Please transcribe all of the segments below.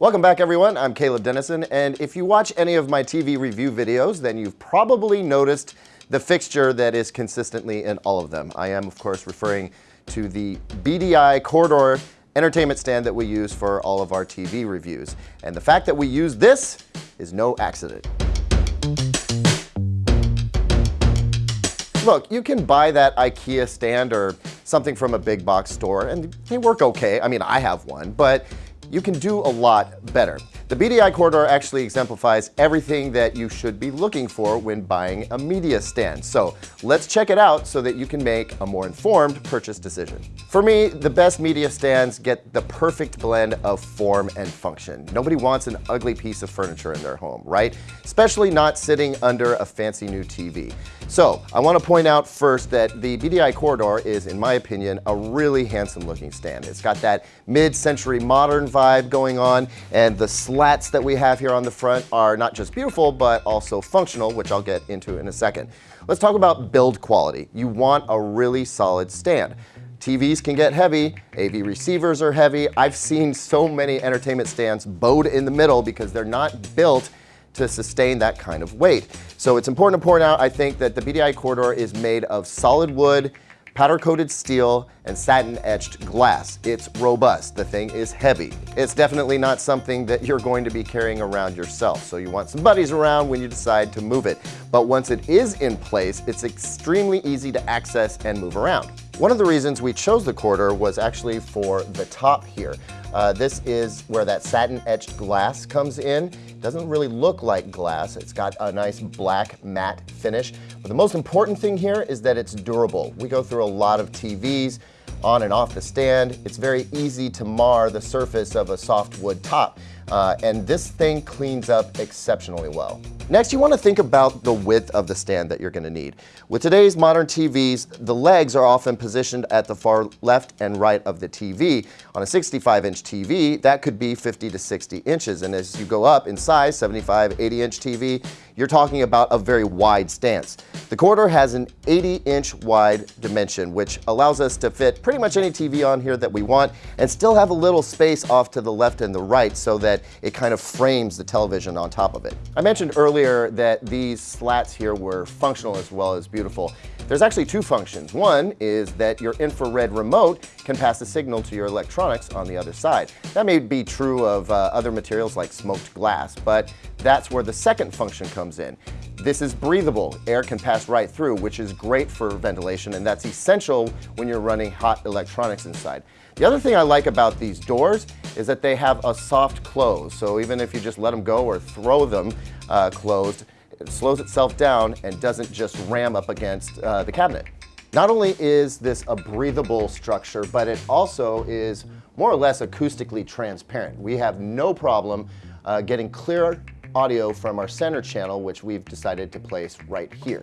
Welcome back everyone, I'm Caleb Denison, and if you watch any of my TV review videos, then you've probably noticed the fixture that is consistently in all of them. I am, of course, referring to the BDI Corridor entertainment stand that we use for all of our TV reviews. And the fact that we use this is no accident. Look, you can buy that IKEA stand or something from a big box store and they work okay. I mean, I have one, but you can do a lot better. The BDI corridor actually exemplifies everything that you should be looking for when buying a media stand. So let's check it out so that you can make a more informed purchase decision. For me, the best media stands get the perfect blend of form and function. Nobody wants an ugly piece of furniture in their home, right? Especially not sitting under a fancy new TV. So I want to point out first that the BDI corridor is, in my opinion, a really handsome looking stand. It's got that mid-century modern vibe going on and the slats that we have here on the front are not just beautiful, but also functional, which I'll get into in a second. Let's talk about build quality. You want a really solid stand. TVs can get heavy, AV receivers are heavy. I've seen so many entertainment stands bowed in the middle because they're not built to sustain that kind of weight. So it's important to point out, I think, that the BDI corridor is made of solid wood, powder coated steel, and satin etched glass. It's robust. The thing is heavy. It's definitely not something that you're going to be carrying around yourself. So you want some buddies around when you decide to move it. But once it is in place, it's extremely easy to access and move around. One of the reasons we chose the corridor was actually for the top here. Uh, this is where that satin etched glass comes in. It Doesn't really look like glass. It's got a nice black matte finish. But the most important thing here is that it's durable. We go through a lot of TVs on and off the stand. It's very easy to mar the surface of a soft wood top. Uh, and this thing cleans up exceptionally well. Next, you want to think about the width of the stand that you're going to need. With today's modern TVs, the legs are often positioned at the far left and right of the TV. On a 65-inch TV, that could be 50 to 60 inches. And as you go up in size, 75, 80-inch TV, you're talking about a very wide stance. The corridor has an 80-inch wide dimension, which allows us to fit pretty much any TV on here that we want and still have a little space off to the left and the right so that it kind of frames the television on top of it. I mentioned earlier that these slats here were functional as well as beautiful. There's actually two functions. One is that your infrared remote can pass a signal to your electronics on the other side. That may be true of uh, other materials like smoked glass, but that's where the second function comes in. This is breathable. Air can pass right through, which is great for ventilation, and that's essential when you're running hot electronics inside. The other thing I like about these doors is that they have a soft close. So even if you just let them go or throw them uh, closed, it slows itself down and doesn't just ram up against uh, the cabinet. Not only is this a breathable structure, but it also is more or less acoustically transparent. We have no problem uh, getting clear audio from our center channel, which we've decided to place right here.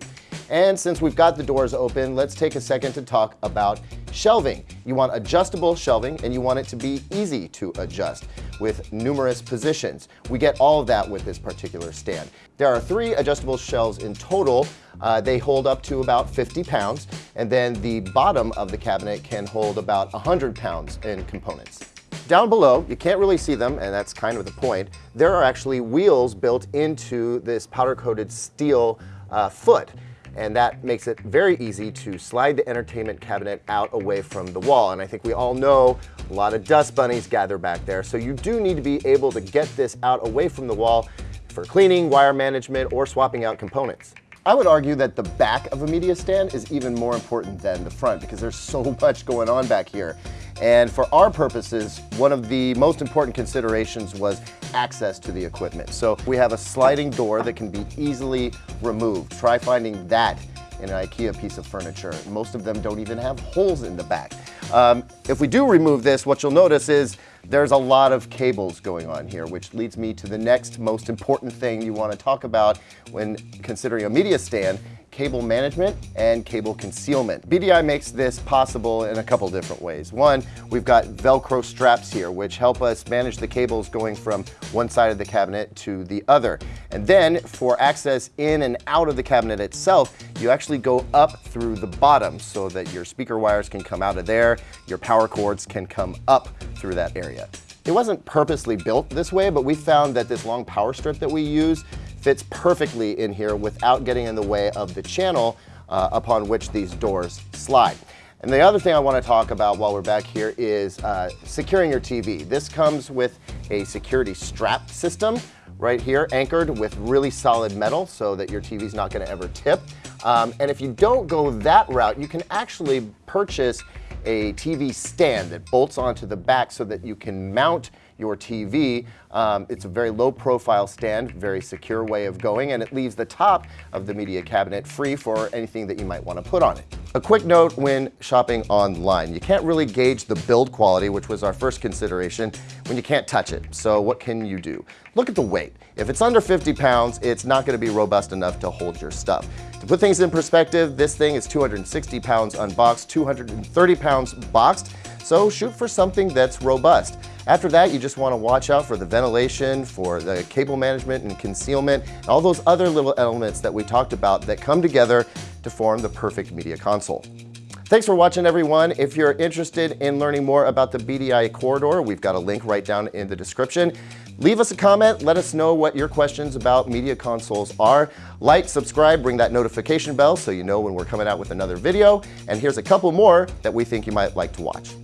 And since we've got the doors open, let's take a second to talk about shelving. You want adjustable shelving and you want it to be easy to adjust with numerous positions. We get all of that with this particular stand. There are three adjustable shelves in total. Uh, they hold up to about 50 pounds, and then the bottom of the cabinet can hold about 100 pounds in components. Down below, you can't really see them, and that's kind of the point, there are actually wheels built into this powder-coated steel uh, foot and that makes it very easy to slide the entertainment cabinet out away from the wall. And I think we all know a lot of dust bunnies gather back there, so you do need to be able to get this out away from the wall for cleaning, wire management, or swapping out components. I would argue that the back of a media stand is even more important than the front because there's so much going on back here. And for our purposes, one of the most important considerations was access to the equipment. So we have a sliding door that can be easily removed. Try finding that in an IKEA piece of furniture. Most of them don't even have holes in the back. Um, if we do remove this, what you'll notice is there's a lot of cables going on here, which leads me to the next most important thing you want to talk about when considering a media stand, cable management and cable concealment. BDI makes this possible in a couple different ways. One, we've got Velcro straps here, which help us manage the cables going from one side of the cabinet to the other. And then for access in and out of the cabinet itself, you actually go up through the bottom so that your speaker wires can come out of there, your power cords can come up through that area. It wasn't purposely built this way, but we found that this long power strip that we use fits perfectly in here without getting in the way of the channel uh, upon which these doors slide. And the other thing I want to talk about while we're back here is uh, securing your TV. This comes with a security strap system right here, anchored with really solid metal so that your TV's not going to ever tip. Um, and if you don't go that route, you can actually purchase a TV stand that bolts onto the back so that you can mount your TV. Um, it's a very low profile stand, very secure way of going, and it leaves the top of the media cabinet free for anything that you might want to put on it. A quick note when shopping online, you can't really gauge the build quality, which was our first consideration, when you can't touch it. So what can you do? Look at the weight. If it's under 50 pounds, it's not going to be robust enough to hold your stuff. To put things in perspective, this thing is 260 pounds unboxed, 230 pounds boxed, so shoot for something that's robust. After that, you just want to watch out for the ventilation, for the cable management and concealment, and all those other little elements that we talked about that come together to form the perfect media console. Thanks for watching everyone. If you're interested in learning more about the BDI corridor, we've got a link right down in the description. Leave us a comment. Let us know what your questions about media consoles are. Like, subscribe, ring that notification bell so you know when we're coming out with another video. And here's a couple more that we think you might like to watch.